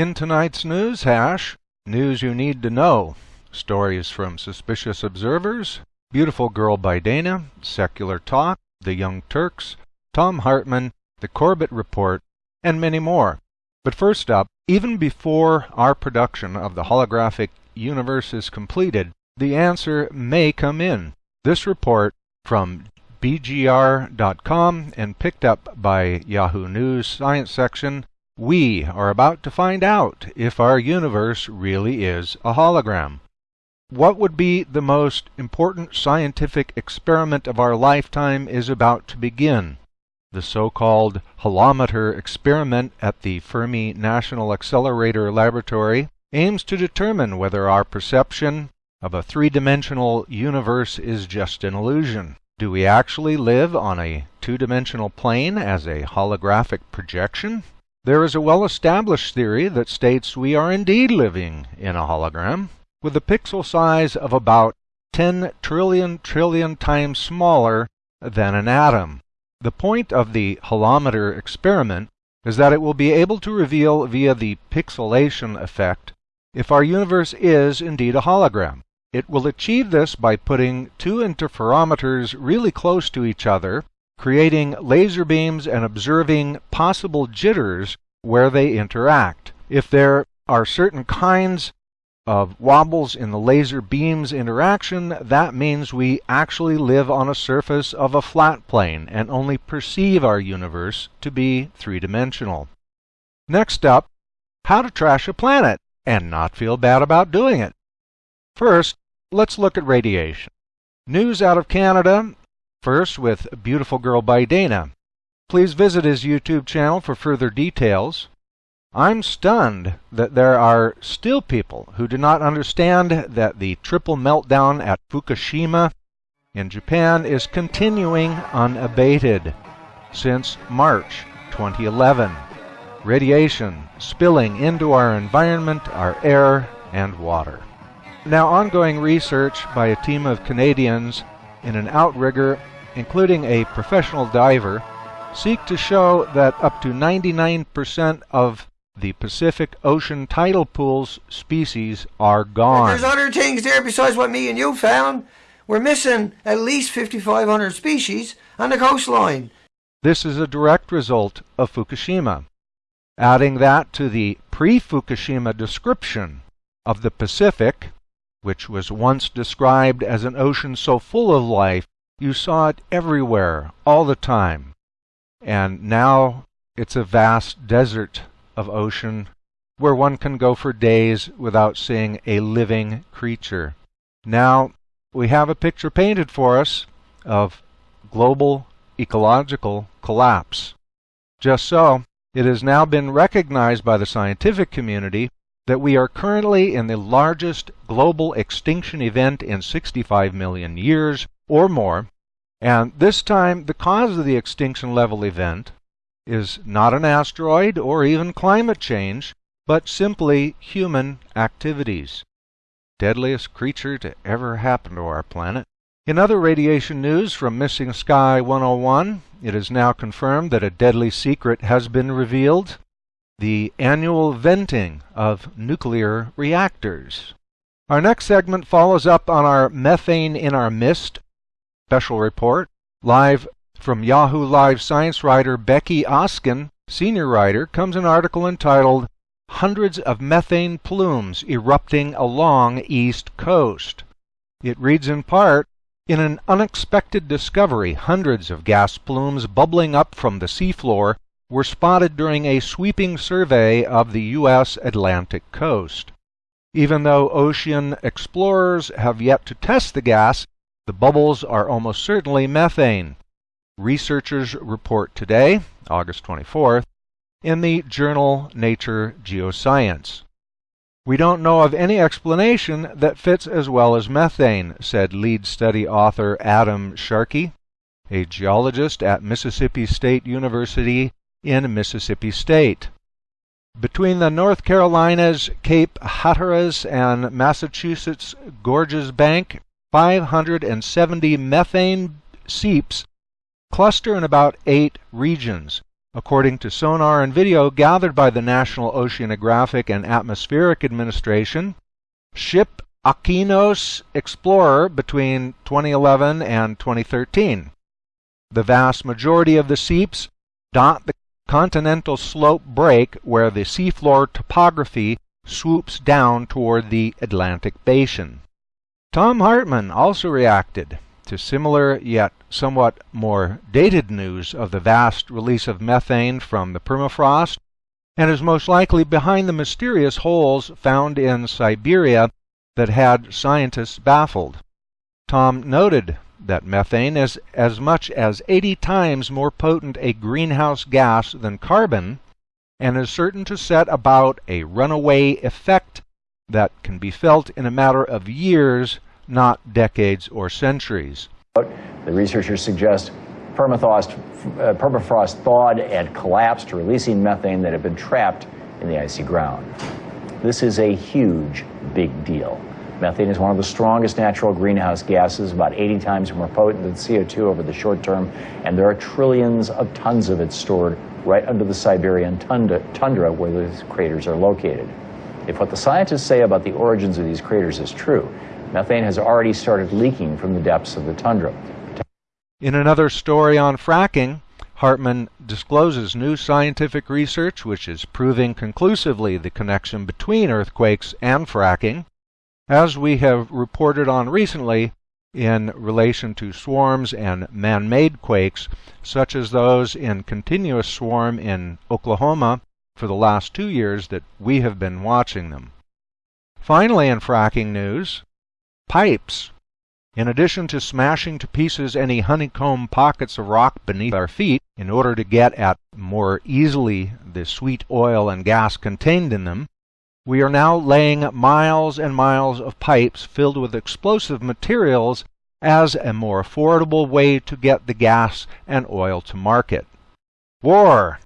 In tonight's news hash, news you need to know, stories from suspicious observers, Beautiful Girl by Dana, Secular Talk, The Young Turks, Thom Hartmann, The Corbett Report, and many more. But first up, even before our production of the holographic universe is completed, the answer may come in. This report from BGR.com and picked up by Yahoo News Science section we are about to find out if our universe really is a hologram. What would be the most important scientific experiment of our lifetime is about to begin. The so-called holometer experiment at the Fermi National Accelerator Laboratory aims to determine whether our perception of a three-dimensional universe is just an illusion. Do we actually live on a two-dimensional plane as a holographic projection? There is a well-established theory that states we are indeed living in a hologram, with a pixel size of about 10 trillion trillion times smaller than an atom. The point of the holometer experiment is that it will be able to reveal via the pixelation effect if our universe is indeed a hologram. It will achieve this by putting two interferometers really close to each other creating laser beams and observing possible jitters where they interact. If there are certain kinds of wobbles in the laser beam's interaction, that means we actually live on a surface of a flat plane and only perceive our universe to be three-dimensional. Next up, how to trash a planet and not feel bad about doing it. First, let's look at radiation. News out of Canada First with Beautiful Girl by Dana. Please visit his YouTube channel for further details. I'm stunned that there are still people who do not understand that the triple meltdown at Fukushima in Japan is continuing unabated since March 2011. Radiation spilling into our environment, our air, and water. Now, ongoing research by a team of Canadians in an outrigger including a professional diver, seek to show that up to 99% of the Pacific Ocean tidal pool's species are gone. There's other things there besides what me and you found. We're missing at least 5,500 species on the coastline. This is a direct result of Fukushima. Adding that to the pre-Fukushima description of the Pacific, which was once described as an ocean so full of life you saw it everywhere, all the time. And now it's a vast desert of ocean where one can go for days without seeing a living creature. Now we have a picture painted for us of global ecological collapse. Just so, it has now been recognized by the scientific community that we are currently in the largest global extinction event in 65 million years or more, and this time the cause of the extinction level event is not an asteroid or even climate change, but simply human activities. Deadliest creature to ever happen to our planet. In other radiation news from Missing Sky 101, it is now confirmed that a deadly secret has been revealed the annual venting of nuclear reactors. Our next segment follows up on our Methane in Our Mist special report, live from Yahoo Live science writer Becky Oskin, senior writer, comes an article entitled Hundreds of Methane Plumes Erupting Along East Coast. It reads in part, in an unexpected discovery, hundreds of gas plumes bubbling up from the seafloor were spotted during a sweeping survey of the U.S. Atlantic coast. Even though ocean explorers have yet to test the gas, the bubbles are almost certainly methane. Researchers report today, August 24th, in the journal Nature Geoscience. We don't know of any explanation that fits as well as methane, said lead study author Adam Skarke, a geologist at Mississippi State University in Mississippi State. Between the North Carolina's Cape Hatteras and Massachusetts Georges Bank, 570 methane seeps cluster in about eight regions. According to sonar and video gathered by the National Oceanographic and Atmospheric Administration, ship Okeanos Explorer between 2011 and 2013. The vast majority of the seeps dot the continental slope break where the seafloor topography swoops down toward the Atlantic basin. Thom Hartmann also reacted to similar yet somewhat more dated news of the vast release of methane from the permafrost and is most likely behind the mysterious holes found in Siberia that had scientists baffled. Thom noted that methane is as much as 80 times more potent a greenhouse gas than carbon and is certain to set about a runaway effect that can be felt in a matter of years, not decades or centuries. The researchers suggest permafrost, uh, permafrost thawed and collapsed, releasing methane that had been trapped in the icy ground. This is a huge, big deal. Methane is one of the strongest natural greenhouse gases, about 80 times more potent than CO2 over the short term, and there are trillions of tons of it stored right under the Siberian tundra, tundra where these craters are located. If what the scientists say about the origins of these craters is true, methane has already started leaking from the depths of the tundra. In another story on fracking, Hartmann discloses new scientific research which is proving conclusively the connection between earthquakes and fracking. As we have reported on recently, in relation to swarms and man-made quakes, such as those in continuous swarm in Oklahoma for the last two years that we have been watching them. Finally, in fracking news, pipes. In addition to smashing to pieces any honeycomb pockets of rock beneath our feet in order to get at more easily the sweet oil and gas contained in them, we are now laying miles and miles of pipes filled with explosive materials as a more affordable way to get the gas and oil to market. War.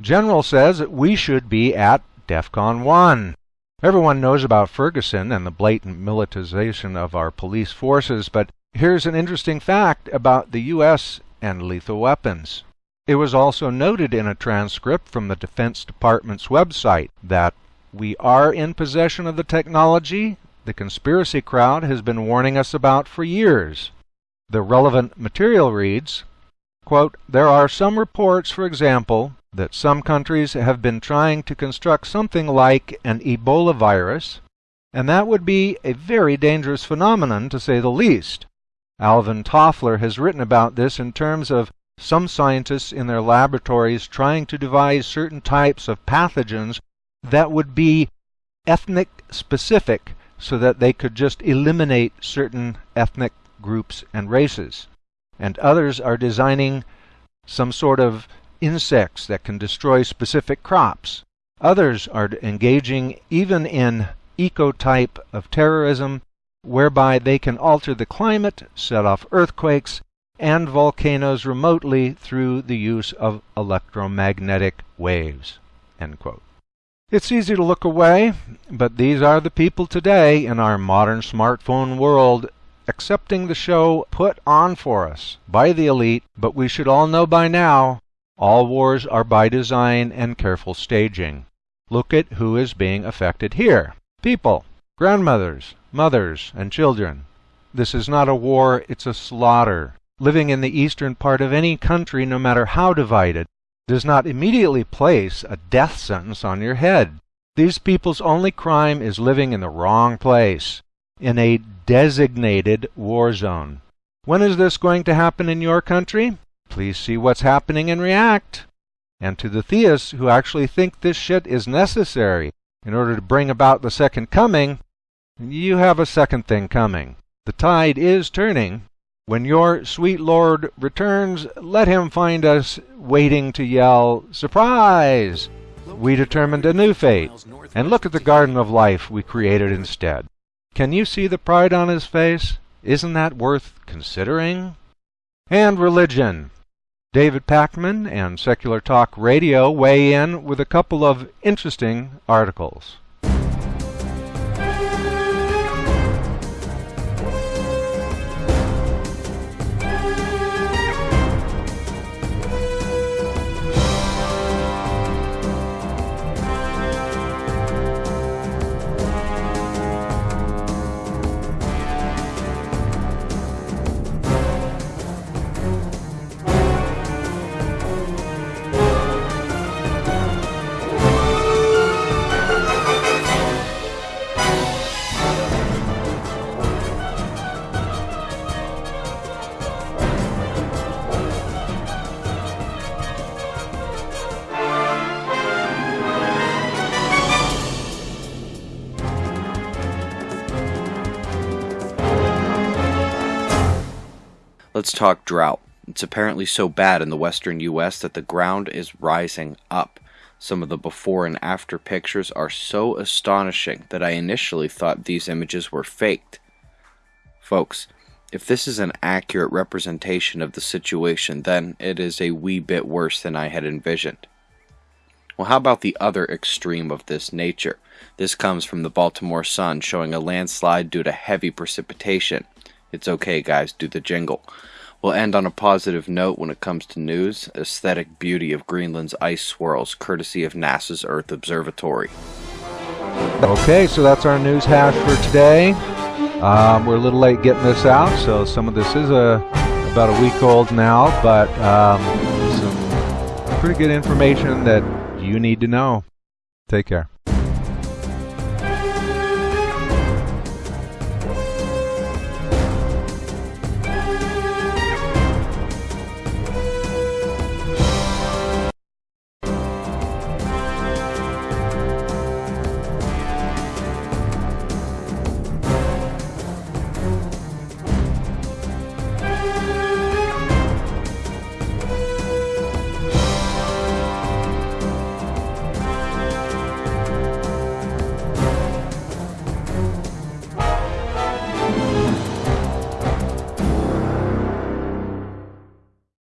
General says that we should be at DEFCON 1. Everyone knows about Ferguson and the blatant militarization of our police forces, but here's an interesting fact about the U.S. and lethal weapons. It was also noted in a transcript from the Defense Department's website that we are in possession of the technology the conspiracy crowd has been warning us about for years. The relevant material reads, quote, There are some reports, for example, that some countries have been trying to construct something like an Ebola virus, and that would be a very dangerous phenomenon to say the least. Alvin Toffler has written about this in terms of some scientists in their laboratories trying to devise certain types of pathogens that would be ethnic specific so that they could just eliminate certain ethnic groups and races. And others are designing some sort of insects that can destroy specific crops. Others are engaging even in eco-type of terrorism whereby they can alter the climate, set off earthquakes, and volcanoes remotely through the use of electromagnetic waves. It's easy to look away, but these are the people today in our modern smartphone world accepting the show put on for us by the elite, but we should all know by now all wars are by design and careful staging. Look at who is being affected here. People, grandmothers, mothers, and children. This is not a war, it's a slaughter. Living in the eastern part of any country, no matter how divided, does not immediately place a death sentence on your head. These people's only crime is living in the wrong place, in a designated war zone. When is this going to happen in your country? Please see what's happening and react. And to the theists who actually think this shit is necessary in order to bring about the second coming, you have a second thing coming. The tide is turning. When your sweet Lord returns, let him find us waiting to yell, Surprise! We determined a new fate, and look at the garden of life we created instead. Can you see the pride on his face? Isn't that worth considering? And religion. David Pakman and Secular Talk Radio weigh in with a couple of interesting articles. Let's talk drought. It's apparently so bad in the western US that the ground is rising up. Some of the before and after pictures are so astonishing that I initially thought these images were faked. Folks, if this is an accurate representation of the situation, then it is a wee bit worse than I had envisioned. Well, how about the other extreme of this nature? This comes from the Baltimore Sun showing a landslide due to heavy precipitation. It's okay, guys, do the jingle. We'll end on a positive note when it comes to news aesthetic beauty of Greenland's ice swirls, courtesy of NASA's Earth Observatory. Okay, so that's our news hash for today. Um, we're a little late getting this out, so some of this is a, about a week old now, but um, some pretty good information that you need to know. Take care.